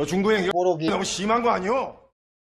너 중도행위 뽀록이. 너무 심한 거 아니오?